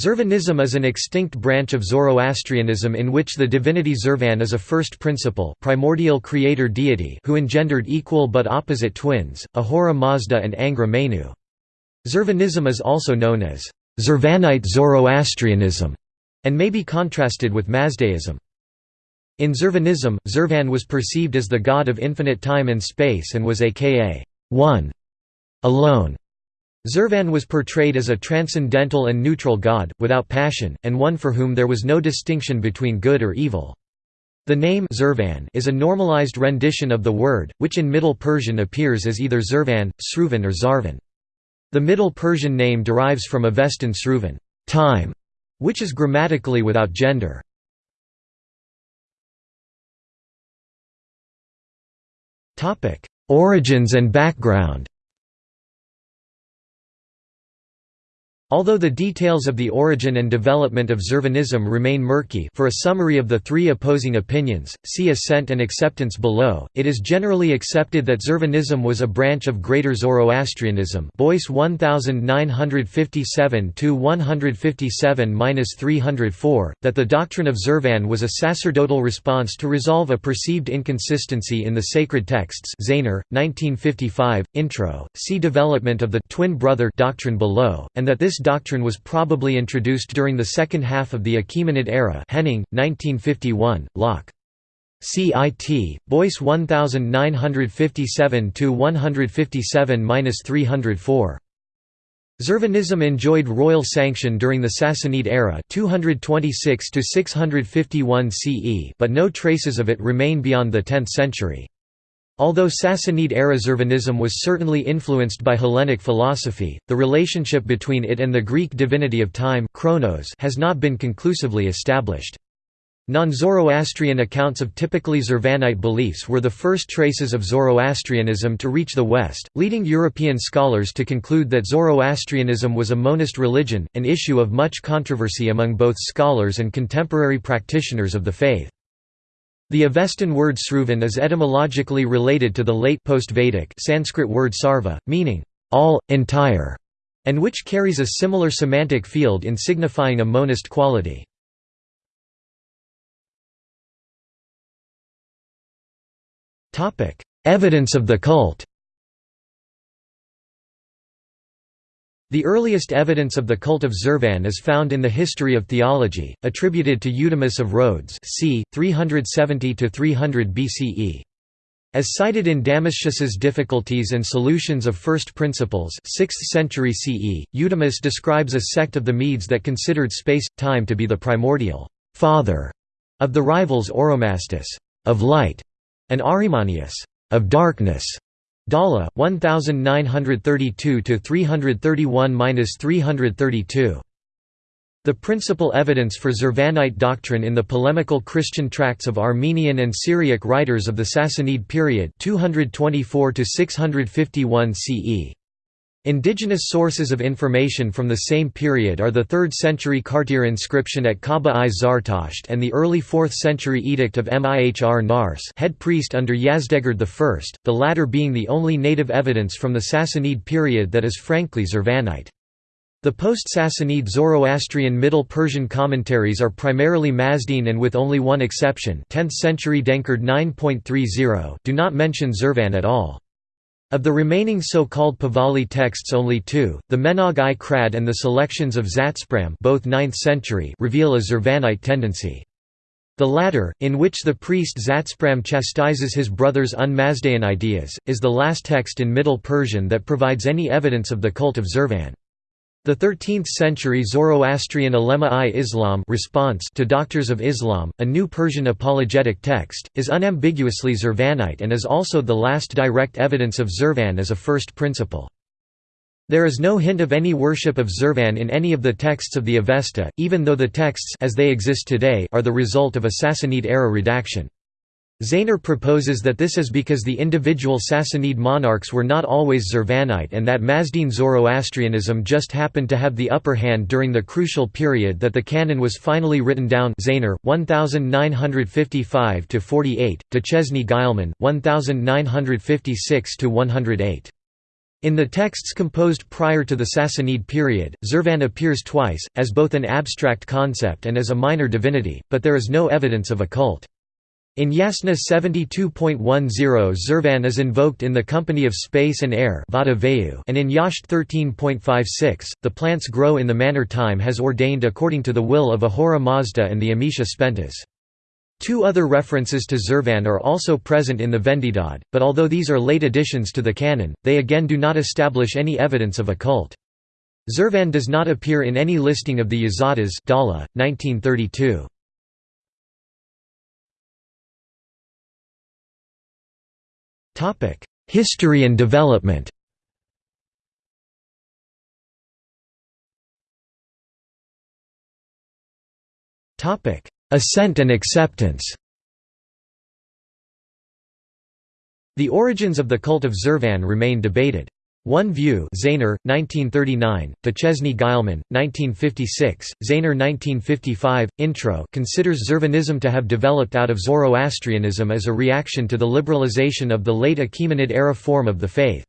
Zurvanism is an extinct branch of Zoroastrianism in which the divinity Zurvan is a first principle primordial creator deity who engendered equal but opposite twins, Ahura Mazda and Angra Mainyu. Zurvanism is also known as Zurvanite Zoroastrianism and may be contrasted with Mazdaism. In Zurvanism, Zurvan was perceived as the god of infinite time and space and was aka one alone. Zurvan was portrayed as a transcendental and neutral god, without passion, and one for whom there was no distinction between good or evil. The name Zurvan is a normalized rendition of the word, which in Middle Persian appears as either Zervan, Sruvan or Zarvan. The Middle Persian name derives from Avestan Sruvan time", which is grammatically without gender. Origins and background Although the details of the origin and development of Zurvanism remain murky for a summary of the three opposing opinions, see Ascent and Acceptance below, it is generally accepted that Zurvanism was a branch of Greater Zoroastrianism Boyce 1957–157–304, that the doctrine of Zurvan was a sacerdotal response to resolve a perceived inconsistency in the sacred texts Zaehner, 1955, Intro, see Development of the twin brother doctrine below, and that this doctrine was probably introduced during the second half of the Achaemenid era Henning, 1951, Locke. CIT, Boyce 1957–157–304. Zurvanism enjoyed royal sanction during the Sassanid era 226 651 CE but no traces of it remain beyond the 10th century. Although Sassanid-era Zurvanism was certainly influenced by Hellenic philosophy, the relationship between it and the Greek divinity of time chronos has not been conclusively established. Non-Zoroastrian accounts of typically Zurvanite beliefs were the first traces of Zoroastrianism to reach the West, leading European scholars to conclude that Zoroastrianism was a monist religion, an issue of much controversy among both scholars and contemporary practitioners of the faith. The Avestan word Sruvan is etymologically related to the late post-Vedic Sanskrit word sarva, meaning all, entire, and which carries a similar semantic field in signifying a monist quality. Evidence of the cult The earliest evidence of the cult of Zervan is found in the History of Theology, attributed to Eudemus of Rhodes c. 370–300 BCE. As cited in Damascius's Difficulties and Solutions of First Principles 6th century CE, Eudemus describes a sect of the Medes that considered space-time to be the primordial father of the rivals Oromasdes of light, and Ahrimanius of darkness. Dhalla 1932 to 331-332. The principal evidence for Zurvanite doctrine in the polemical Christian tracts of Armenian and Syriac writers of the Sassanid period 224 651 CE. Indigenous sources of information from the same period are the 3rd century Kartir inscription at Kaaba-i Zartasht and the early 4th century edict of Mihr Nars head priest under Yazdegerd I, the latter being the only native evidence from the Sassanid period that is frankly Zurvanite. The post-Sassanid Zoroastrian Middle Persian commentaries are primarily Mazdean and with only one exception 10th century Denkard 9.30 do not mention Zurvan at all. Of the remaining so-called Pahlavi texts only two, the Menog-i Khirad and the selections of Zatspram both 9th century reveal a Zurvanite tendency. The latter, in which the priest Zatspram chastises his brother's un-Mazdaean ideas, is the last text in Middle Persian that provides any evidence of the cult of Zurvan. The 13th-century Zoroastrian Ulema-i-Islam response to Doctors of Islam, a new Persian apologetic text, is unambiguously Zurvanite and is also the last direct evidence of Zurvan as a first principle. There is no hint of any worship of Zurvan in any of the texts of the Avesta, even though the texts as they exist today are the result of a Sassanid-era redaction. Zaehner proposes that this is because the individual Sassanid monarchs were not always Zurvanite and that Mazdean Zoroastrianism just happened to have the upper hand during the crucial period that the canon was finally written down Zaehner, 1955–48, Duchesne Guillemin, 1956–108. In the texts composed prior to the Sassanid period, Zurvan appears twice, as both an abstract concept and as a minor divinity, but there is no evidence of a cult. In Yasna 72.10 Zervan is invoked in the company of space and air and in Yasht 13.56, the plants grow in the manner time has ordained according to the will of Ahura Mazda and the Amesha Spentas. Two other references to Zervan are also present in the Vendidad, but although these are late additions to the canon, they again do not establish any evidence of a cult. Zervan does not appear in any listing of the Yazatas Dhalla, 1932. History and development Topic: Ascent and acceptance The origins of the cult of Zervan remain debated. One view Zaehner, 1939, Duchesne Guillemin, 1956, Zaehner 1955, Intro considers Zervanism to have developed out of Zoroastrianism as a reaction to the liberalization of the late Achaemenid-era form of the faith.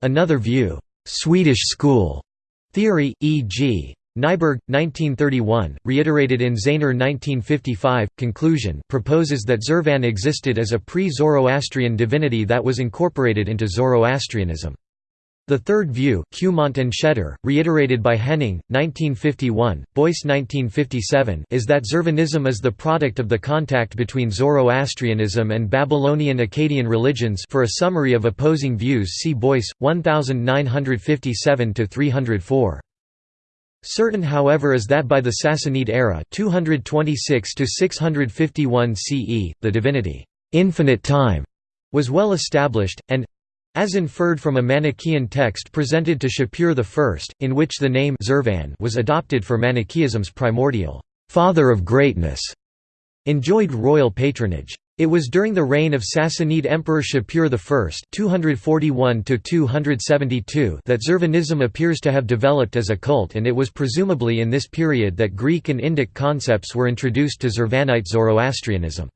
Another view, Swedish school theory, e.g. Nyberg, 1931, reiterated in Zaehner 1955, conclusion proposes that Zervan existed as a pre-Zoroastrian divinity that was incorporated into Zoroastrianism. The third view, Cumont and Schaeder, reiterated by Henning, 1951, Boyce 1957, is that Zurvanism is the product of the contact between Zoroastrianism and Babylonian Akkadian religions for a summary of opposing views see Boyce, 1957–304. Certain however is that by the Sassanid era 226 CE, the divinity, infinite time, was well established, and as inferred from a Manichaean text presented to Shapur I, in which the name Zurvan was adopted for Manichaeism's primordial father of greatness, enjoyed royal patronage. It was during the reign of Sassanid Emperor Shapur I 241 that Zervanism appears to have developed as a cult and it was presumably in this period that Greek and Indic concepts were introduced to Zervanite Zoroastrianism.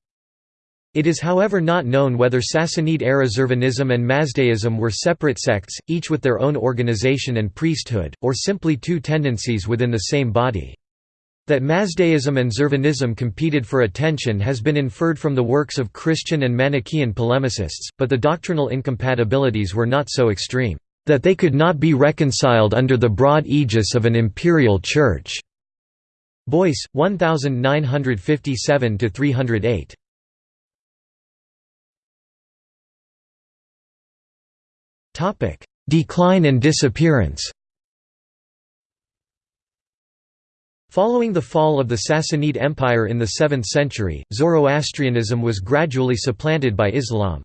It is however not known whether Sassanid-era Zurvanism and Mazdaism were separate sects, each with their own organization and priesthood, or simply two tendencies within the same body. That Mazdaism and Zurvanism competed for attention has been inferred from the works of Christian and Manichaean polemicists, but the doctrinal incompatibilities were not so extreme, "...that they could not be reconciled under the broad aegis of an imperial church." Boyce, 1957–308. Decline and disappearance Following the fall of the Sassanid Empire in the 7th century, Zoroastrianism was gradually supplanted by Islam.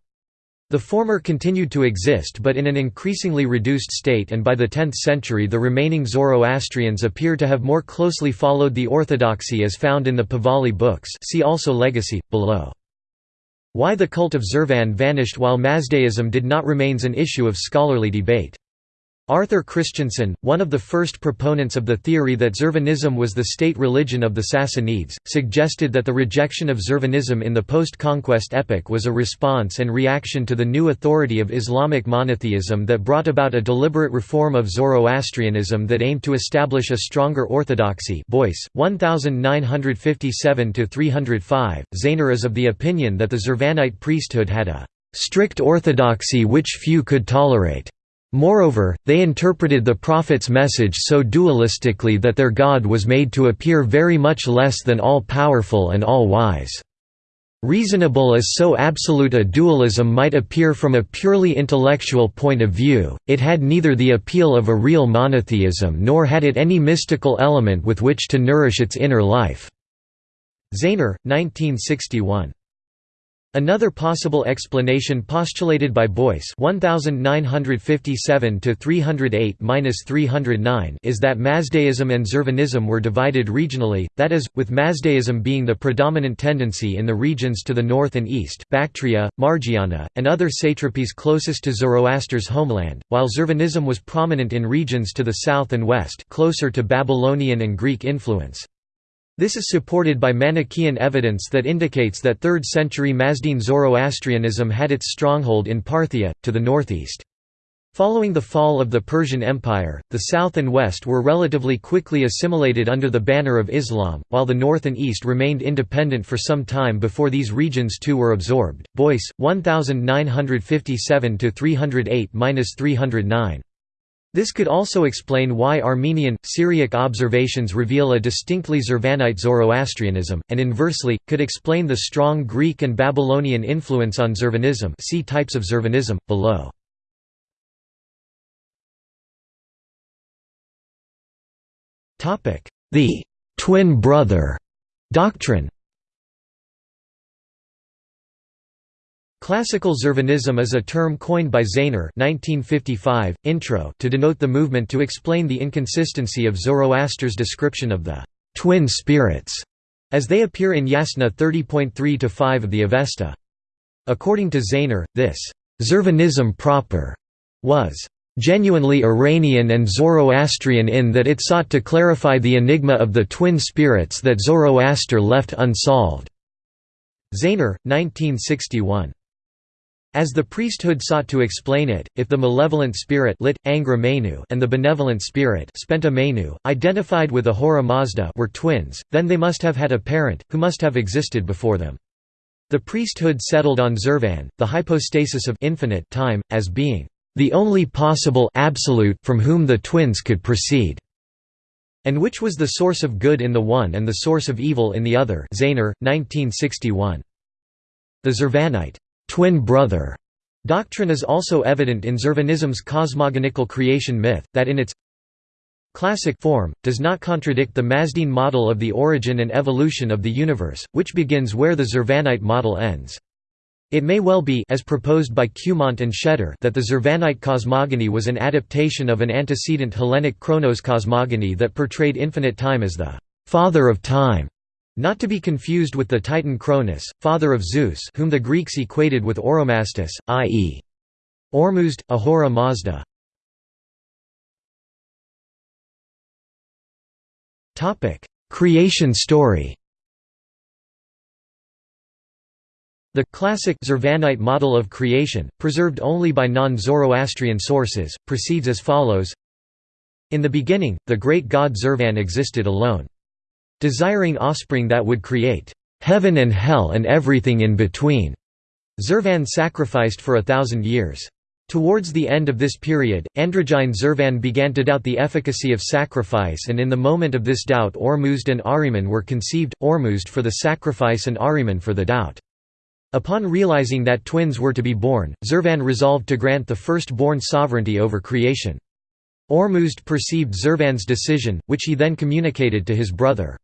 The former continued to exist but in an increasingly reduced state and by the 10th century the remaining Zoroastrians appear to have more closely followed the orthodoxy as found in the Pahlavi books see also Legacy, below. Why the cult of Zervan vanished while Mazdaism did not remains an issue of scholarly debate. Arthur Christensen, one of the first proponents of the theory that Zervanism was the state religion of the Sassanids, suggested that the rejection of Zervanism in the post-conquest epoch was a response and reaction to the new authority of Islamic monotheism that brought about a deliberate reform of Zoroastrianism that aimed to establish a stronger orthodoxy Boyce, 1957–305, Zaehner is of the opinion that the Zervanite priesthood had a «strict orthodoxy which few could tolerate» Moreover, they interpreted the prophet's message so dualistically that their God was made to appear very much less than all-powerful and all-wise. Reasonable as so absolute a dualism might appear from a purely intellectual point of view, it had neither the appeal of a real monotheism nor had it any mystical element with which to nourish its inner life." Zaehner, 1961. Another possible explanation postulated by Boyce 1957–308–309 is that Mazdaism and Zurvanism were divided regionally, that is, with Mazdaism being the predominant tendency in the regions to the north and east Bactria, Margiana, and other satrapies closest to Zoroaster's homeland, while Zurvanism was prominent in regions to the south and west closer to Babylonian and Greek influence. This is supported by Manichaean evidence that indicates that 3rd century Mazdean Zoroastrianism had its stronghold in Parthia, to the northeast. Following the fall of the Persian Empire, the south and west were relatively quickly assimilated under the banner of Islam, while the north and east remained independent for some time before these regions too were absorbed. Boyce, 1957 308-309. This could also explain why Armenian, Syriac observations reveal a distinctly Zervanite Zoroastrianism, and inversely, could explain the strong Greek and Babylonian influence on Zervanism see types of Zurvanism, below. The «twin brother» doctrine Classical Zurvanism is a term coined by Zaehner 1955, intro to denote the movement to explain the inconsistency of Zoroaster's description of the «twin spirits» as they appear in Yasna 30.3–5 of the Avesta. According to Zaehner, this «Zurvanism proper» was genuinely Iranian and Zoroastrian in that it sought to clarify the enigma of the twin spirits that Zoroaster left unsolved." Zaehner, 1961. As the priesthood sought to explain it, if the malevolent spirit lit, Angra Mainyu and the benevolent spirit Spenta Mainyu, identified with Ahura Mazda were twins, then they must have had a parent, who must have existed before them. The priesthood settled on Zervan, the hypostasis of infinite time, as being the only possible absolute from whom the twins could proceed, and which was the source of good in the one and the source of evil in the other Zaehner, 1961. The Zurvanite twin brother doctrine is also evident in Zurvanism's cosmogonical creation myth, that in its classic form, does not contradict the Mazdean model of the origin and evolution of the universe, which begins where the Zurvanite model ends. It may well be as proposed by Cumont and Schaeder that the Zurvanite cosmogony was an adaptation of an antecedent Hellenic Chronos cosmogony that portrayed infinite time as the «father of time», not to be confused with the Titan Cronus, father of Zeus whom the Greeks equated with Oromasdes, i.e. Ormuzd, Ahura Mazda. Creation story The classic Zurvanite model of creation, preserved only by non-Zoroastrian sources, proceeds as follows In the beginning, the great god Zurvan existed alone. Desiring offspring that would create heaven and hell and everything in between, Zervan sacrificed for a thousand years. Towards the end of this period, androgyne Zervan began to doubt the efficacy of sacrifice and in the moment of this doubt Ormuzd and Ahriman were conceived, Ormuzd for the sacrifice and Ahriman for the doubt. Upon realizing that twins were to be born, Zervan resolved to grant the first-born sovereignty over creation. Ormuzd perceived Zervan's decision, which he then communicated to his brother.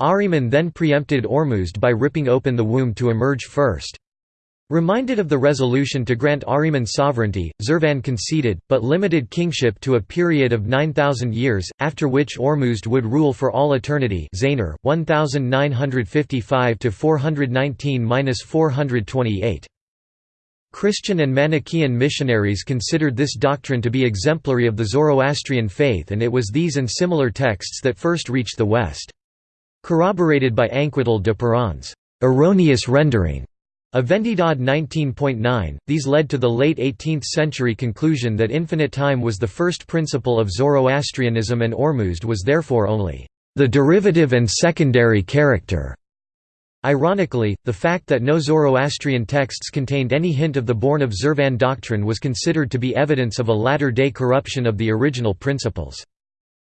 Ahriman then preempted Ormuzd by ripping open the womb to emerge first. Reminded of the resolution to grant Ahriman sovereignty, Zervan conceded, but limited kingship to a period of 9,000 years, after which Ormuzd would rule for all eternity Zaehner, 1955–419–428. Christian and Manichaean missionaries considered this doctrine to be exemplary of the Zoroastrian faith and it was these and similar texts that first reached the West. Corroborated by Anquetil Duperron's erroneous rendering a Vendidad 19.9, these led to the late 18th-century conclusion that infinite time was the first principle of Zoroastrianism and Ormuzd was therefore only the derivative and secondary character. Ironically, the fact that no Zoroastrian texts contained any hint of the born of Zurvan doctrine was considered to be evidence of a latter-day corruption of the original principles.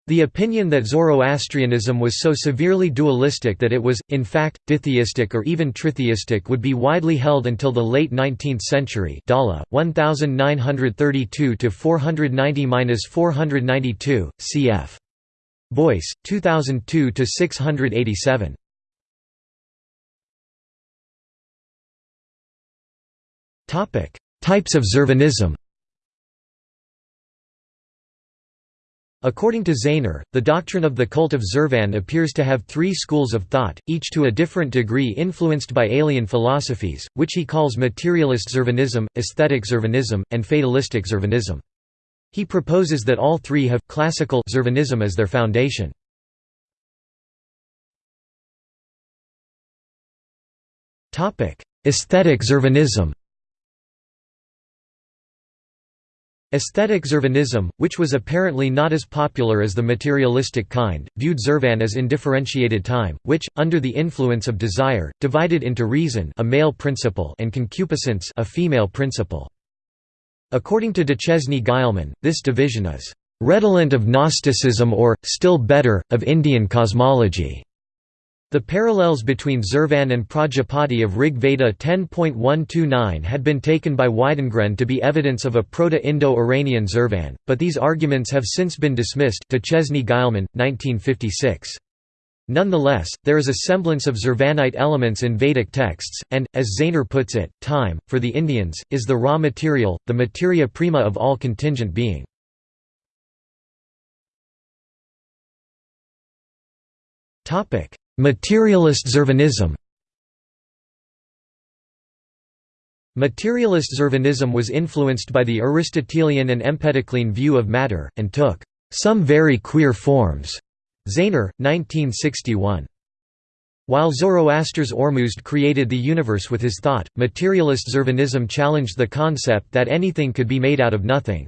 The opinion that Zoroastrianism was so severely dualistic that it was, in fact, ditheistic or even tritheistic would be widely held until the late 19th century Dhalla, 1932–490–492, cf. Boyce, 2002–687. Types of Zurvanism According to Zaehner, the doctrine of the cult of Zervan appears to have three schools of thought, each to a different degree influenced by alien philosophies, which he calls materialist Zervanism, aesthetic Zervanism, and fatalistic Zervanism. He proposes that all three have classical Zurvanism as their foundation. Aesthetic Zurvanism Aesthetic Zurvanism, which was apparently not as popular as the materialistic kind, viewed Zurvan as indifferentiated time, which, under the influence of desire, divided into reason a male principle and concupiscence a female principle. According to Duchesne Guillemin, this division is redolent of Gnosticism or, still better, of Indian cosmology. The parallels between Zurvan and Prajapati of Rig Veda 10.129 had been taken by Widengren to be evidence of a Proto-Indo-Iranian Zurvan, but these arguments have since been dismissed Duchesne Guillemin, 1956. Nonetheless, there is a semblance of Zurvanite elements in Vedic texts, and, as Zaehner puts it, time, for the Indians, is the raw material, the materia prima of all contingent being. Materialist Zurvanism Materialist Zurvanism was influenced by the Aristotelian and Empedoclean view of matter, and took some very queer forms. Zaehner, 1961. While Zoroaster's Ormuzd created the universe with his thought, materialist Zurvanism challenged the concept that anything could be made out of nothing.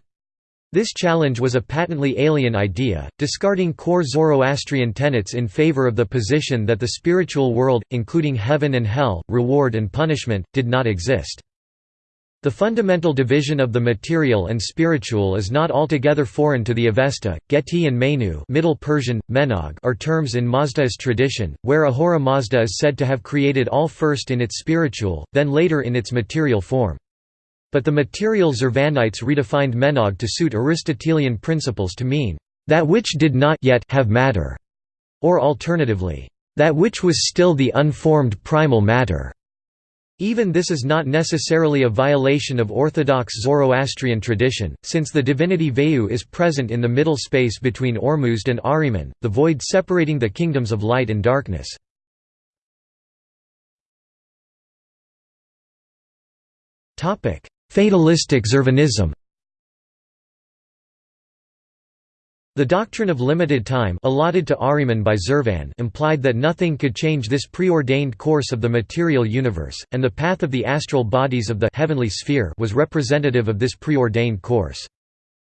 This challenge was a patently alien idea, discarding core Zoroastrian tenets in favor of the position that the spiritual world, including heaven and hell, reward and punishment, did not exist. The fundamental division of the material and spiritual is not altogether foreign to the Avesta, Geti and Menu Middle Persian, Menog are terms in Mazda's tradition, where Ahura Mazda is said to have created all first in its spiritual, then later in its material form. But the material Zurvanites redefined Menog to suit Aristotelian principles to mean, "...that which did not yet have matter", or alternatively, "...that which was still the unformed primal matter". Even this is not necessarily a violation of orthodox Zoroastrian tradition, since the divinity Vayu is present in the middle space between Ormuzd and Ahriman, the void separating the kingdoms of light and darkness. Fatalistic Zervanism The doctrine of limited time allotted to Ahriman by Zurvan implied that nothing could change this preordained course of the material universe, and the path of the astral bodies of the heavenly sphere was representative of this preordained course.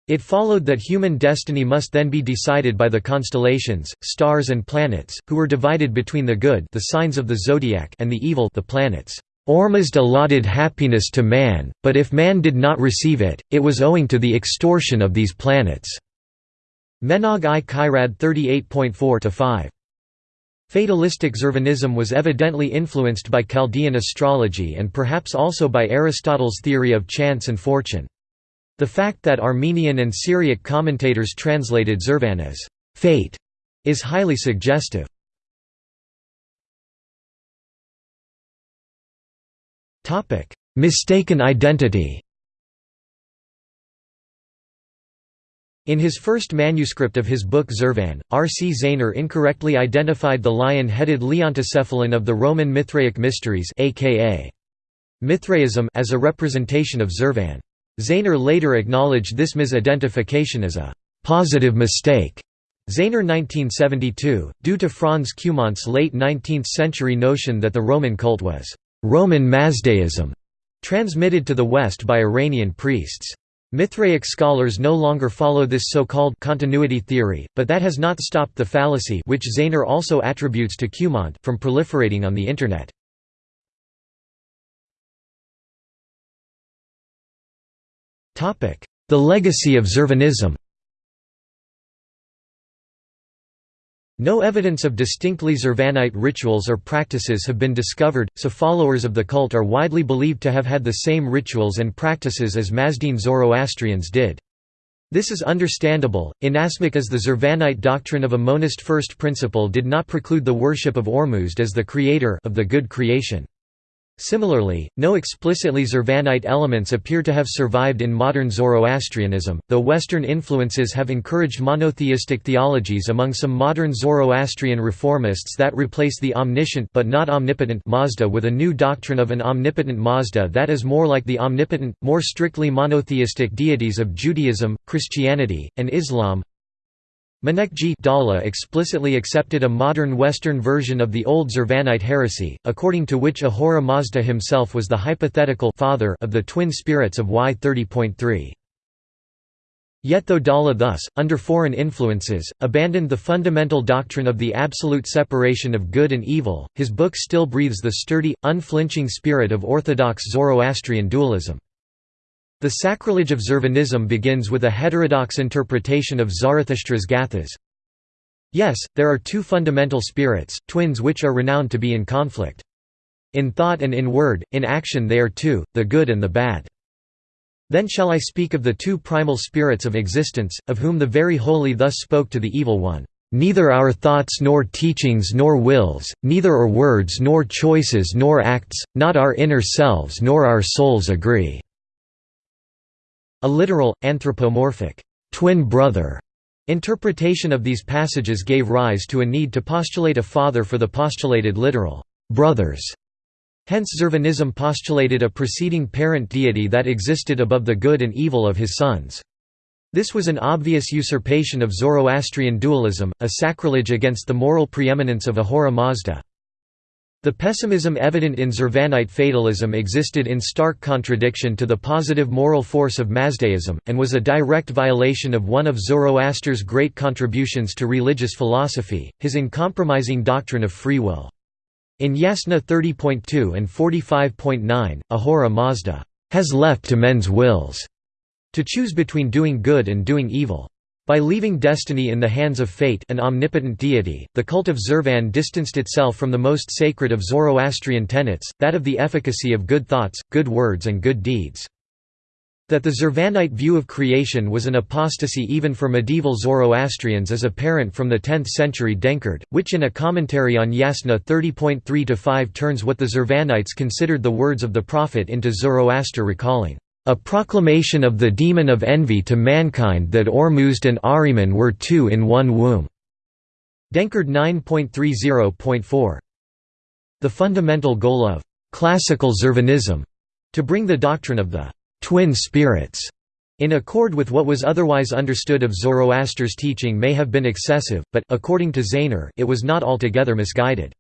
It followed that human destiny must then be decided by the constellations, stars and planets, who were divided between the good the signs of the zodiac and the evil the planets. Ormuzd allotted happiness to man, but if man did not receive it, it was owing to the extortion of these planets. Menog i Khirad 38.4-5. Fatalistic Zurvanism was evidently influenced by Chaldean astrology and perhaps also by Aristotle's theory of chance and fortune. The fact that Armenian and Syriac commentators translated Zurvan as «fate» is highly suggestive. Mistaken identity In his first manuscript of his book Zervan, R. C. Zaehner incorrectly identified the lion-headed Leontocephalon of the Roman Mithraic Mysteries aka Mithraism as a representation of Zervan. Zaehner later acknowledged this misidentification as a «positive mistake» Zaehner 1972, due to Franz Cumont's late 19th-century notion that the Roman cult was Roman Mazdaism, transmitted to the West by Iranian priests. Mithraic scholars no longer follow this so-called continuity theory, but that has not stopped the fallacy which Zaehner also attributes to Cumont from proliferating on the Internet. The legacy of Zurvanism No evidence of distinctly Zurvanite rituals or practices have been discovered, so followers of the cult are widely believed to have had the same rituals and practices as Mazdean Zoroastrians did. This is understandable, inasmuch as the Zurvanite doctrine of a monist first principle did not preclude the worship of Ormuzd as the creator of the good creation. Similarly, no explicitly Zurvanite elements appear to have survived in modern Zoroastrianism, though Western influences have encouraged monotheistic theologies among some modern Zoroastrian reformists that replace the omniscient but not omnipotent Mazda with a new doctrine of an omnipotent Mazda that is more like the omnipotent, more strictly monotheistic deities of Judaism, Christianity, and Islam. Maneckji Dhalla explicitly accepted a modern Western version of the old Zurvanite heresy, according to which Ahura Mazda himself was the hypothetical father of the twin spirits of Y30.3. Yet though Dhalla thus, under foreign influences, abandoned the fundamental doctrine of the absolute separation of good and evil, his book still breathes the sturdy, unflinching spirit of orthodox Zoroastrian dualism. The sacrilege of Zurvanism begins with a heterodox interpretation of Zarathustra's Gathas. Yes, there are two fundamental spirits, twins which are renowned to be in conflict. In thought and in word, in action they are two, the good and the bad. Then shall I speak of the two primal spirits of existence, of whom the very holy thus spoke to the evil one, "...neither our thoughts nor teachings nor wills, neither our words nor choices nor acts, not our inner selves nor our souls agree." A literal, anthropomorphic, twin brother interpretation of these passages gave rise to a need to postulate a father for the postulated literal brothers. Hence Zurvanism postulated a preceding parent deity that existed above the good and evil of his sons. This was an obvious usurpation of Zoroastrian dualism, a sacrilege against the moral preeminence of Ahura Mazda. The pessimism evident in Zurvanite fatalism existed in stark contradiction to the positive moral force of Mazdaism, and was a direct violation of one of Zoroaster's great contributions to religious philosophy, his uncompromising doctrine of free will. In Yasna 30.2 and 45.9, Ahura Mazda has left to men's wills to choose between doing good and doing evil. By leaving destiny in the hands of fate an omnipotent deity, the cult of Zervan distanced itself from the most sacred of Zoroastrian tenets, that of the efficacy of good thoughts, good words and good deeds. That the Zervanite view of creation was an apostasy even for medieval Zoroastrians is apparent from the 10th century Denkard, which in a commentary on Yasna 30.3-5 turns what the Zervanites considered the words of the prophet into Zoroaster recalling, "...a proclamation of the demon of envy to mankind that Ormuzd and Ahriman were two in one womb." Denkard 9.30.4. The fundamental goal of "...classical Zurvanism," to bring the doctrine of the twin spirits in accord with what was otherwise understood of Zoroaster's teaching may have been excessive, but according to Zaehner, it was not altogether misguided.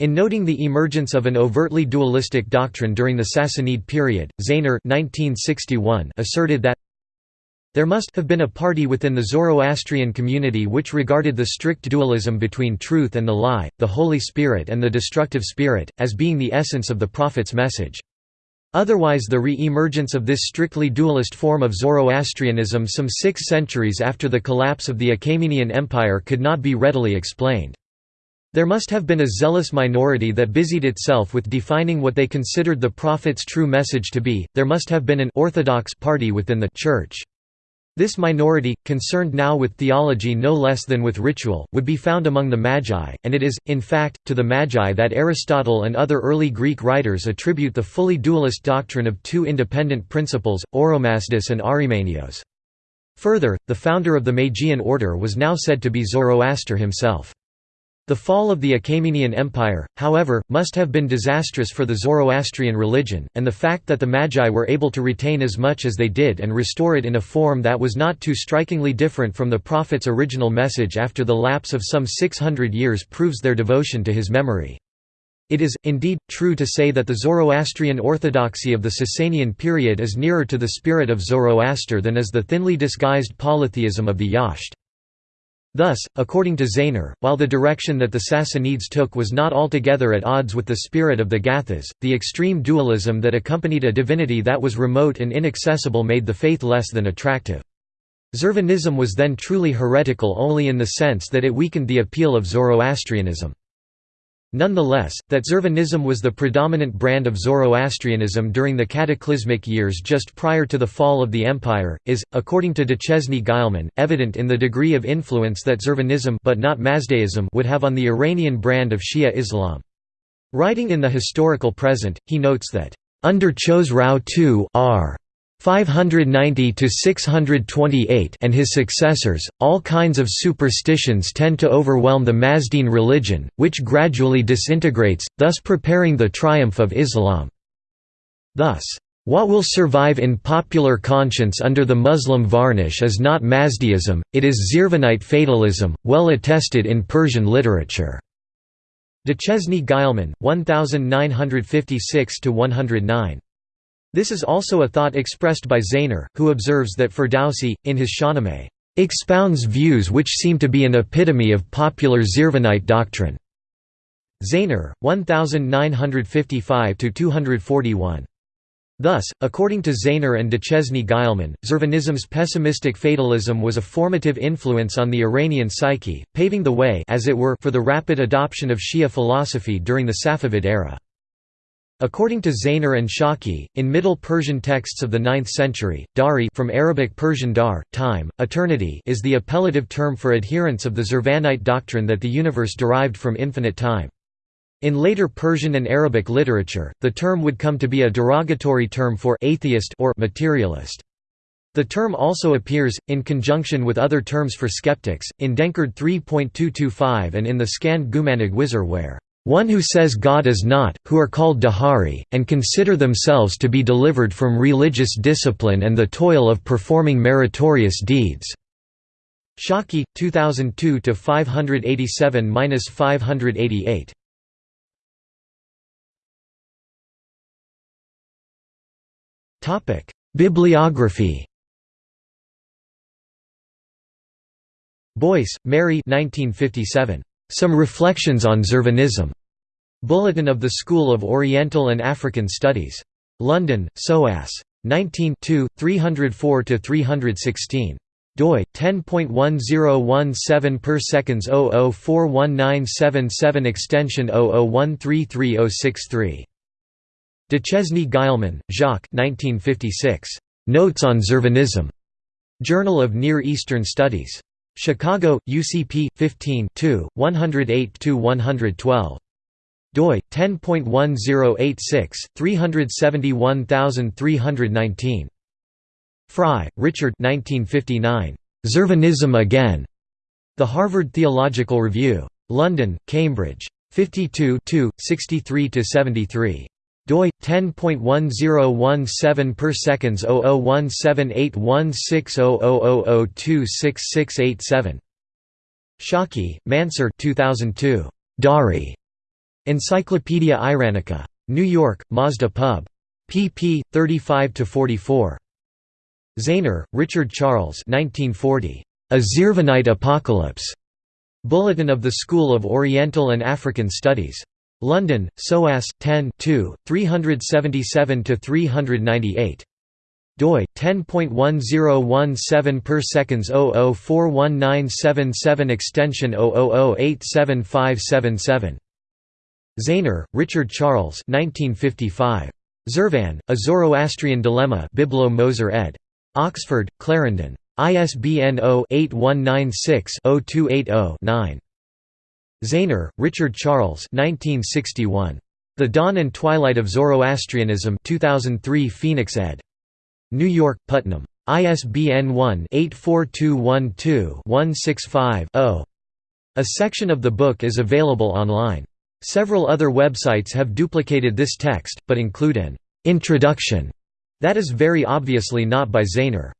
In noting the emergence of an overtly dualistic doctrine during the Sassanid period, 1961 asserted that there must have been a party within the Zoroastrian community which regarded the strict dualism between truth and the lie, the Holy Spirit and the destructive spirit, as being the essence of the Prophet's message. Otherwise the re-emergence of this strictly dualist form of Zoroastrianism some six centuries after the collapse of the Achaemenian Empire could not be readily explained. There must have been a zealous minority that busied itself with defining what they considered the Prophet's true message to be, there must have been an orthodox party within the Church. This minority, concerned now with theology no less than with ritual, would be found among the Magi, and it is, in fact, to the Magi that Aristotle and other early Greek writers attribute the fully dualist doctrine of two independent principles, Oromasdes and Ahrimanios. Further, the founder of the Magian order was now said to be Zoroaster himself. The fall of the Achaemenian Empire, however, must have been disastrous for the Zoroastrian religion, and the fact that the Magi were able to retain as much as they did and restore it in a form that was not too strikingly different from the Prophet's original message after the lapse of some 600 years proves their devotion to his memory. It is, indeed, true to say that the Zoroastrian orthodoxy of the Sasanian period is nearer to the spirit of Zoroaster than is the thinly disguised polytheism of the Yasht. Thus, according to Zaehner, while the direction that the Sassanids took was not altogether at odds with the spirit of the Gathas, the extreme dualism that accompanied a divinity that was remote and inaccessible made the faith less than attractive. Zervanism was then truly heretical only in the sense that it weakened the appeal of Zoroastrianism. Nonetheless, that Zervanism was the predominant brand of Zoroastrianism during the cataclysmic years just prior to the fall of the empire, is, according to Duchesne Guillemin, evident in the degree of influence that Zervanism but not Mazdaism would have on the Iranian brand of Shia Islam. Writing in the historical present, he notes that, "...under Khosrau II r. 590 to 628 and his successors, all kinds of superstitions tend to overwhelm the Mazdean religion, which gradually disintegrates, thus preparing the triumph of Islam. Thus, what will survive in popular conscience under the Muslim varnish is not Mazdaism, it is Zervanite fatalism, well attested in Persian literature. Duchesne Guillemin, 1956–109 This is also a thought expressed by Zaehner, who observes that Ferdowsi, in his Shahnameh, expounds views which seem to be an epitome of popular Zervanite doctrine. Zaehner, 1955–241. Thus, according to Zaehner and Duchesne Guillemin, Zurvanism's pessimistic fatalism was a formative influence on the Iranian psyche, paving the way as it were for the rapid adoption of Shia philosophy during the Safavid era. According to Zaehner and Shaki, in Middle Persian texts of the 9th century, dari from Arabic Persian dar, time, eternity is the appellative term for adherents of the Zurvanite doctrine that the universe derived from infinite time. In later Persian and Arabic literature, the term would come to be a derogatory term for atheist or materialist. The term also appears, in conjunction with other terms for skeptics, in Denkard 3.225 and in the Skand Gumanig Wizar where, "...one who says God is not, who are called Dahari, and consider themselves to be delivered from religious discipline and the toil of performing meritorious deeds." Shaki, 2002 587–588. Bibliography Boyce, Mary 1957. Some Reflections on Zervanism. Bulletin of the School of Oriental and African Studies. London, SOAS. 19 304–316 doi 10.1017 per seconds 00419777 extension 00133063 Duchesne Guillemin, Jacques 1956. Notes on Zervanism Journal of Near Eastern Studies. Chicago, UCP, 15 108–112. doi, 10.1086, 371319. Frye, Richard 1959. Zurvanism Again. The Harvard Theological Review. London, Cambridge. 52 63–73 doi 10.1017 per seconds 0017816000026687 Shaki, Mansur 2002 Dari. Encyclopaedia Iranica. New York Mazda Pub. Pp 35 to 44 Zaehner, Richard Charles 1940 A Zervanite Apocalypse. Bulletin of the School of Oriental and African Studies London, SOAS, 10 377–398. doi 10.1017 per seconds 00419777 extension 00087577 Zaehner, Richard Charles 1955 Zurvan, A Zoroastrian Dilemma Biblo Moser ed. Oxford, Clarendon. ISBN 0-8196-0280-9. Zaehner, Richard Charles 1961. The Dawn and Twilight of Zoroastrianism 2003 Phoenix ed. New York, Putnam. ISBN 1-84212-165-0. A section of the book is available online. Several other websites have duplicated this text, but include an «introduction» that is very obviously not by Zaehner.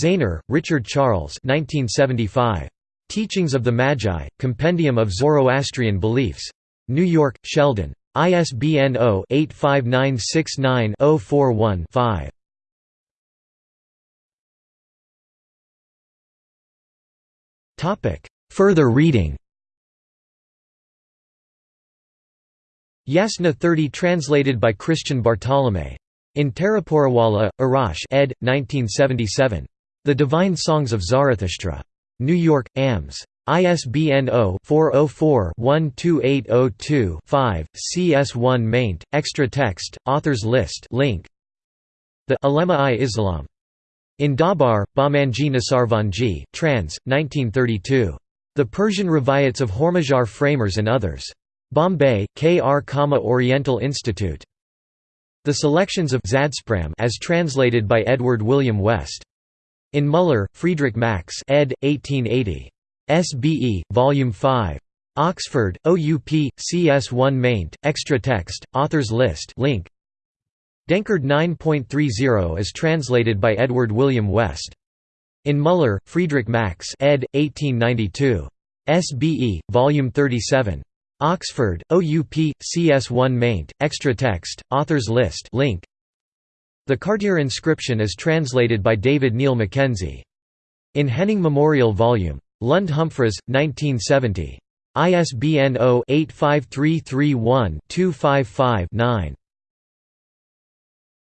Zaehner, Richard Charles 1975. Teachings of the Magi, Compendium of Zoroastrian Beliefs. New York, Sheldon. ISBN 0-85969-041-5. Further reading Yasna 30 translated by Christian Bartholomae. In Taraporawala, Irach ed. 1977. The Divine Songs of Zarathustra. New York, AMS. ISBN 0-404-12802-5, CS1 maint, extra text, authors list link. The Ulema-i Islam. In Dhabhar, Bahmanji Nasarvanji, trans. 1932. The Persian Rivayats of Hormazyar Framarz and Others. Bombay, K. R. Oriental Institute. The Selections of Zadspram as translated by Edward William West. In Muller, Friedrich Max ed. 1880. SBE, Volume 5. Oxford, OUP, CS1 maint, extra text, authors list link. Denkard 9.30 is translated by Edward William West. In Muller, Friedrich Max ed. 1892. SBE, Volume 37. Oxford, OUP, CS1 maint, extra text, authors list link. The Kartir inscription is translated by David Neil Mackenzie. In Henning Memorial Vol. Lund Humphries, 1970. ISBN 0-85331-255-9.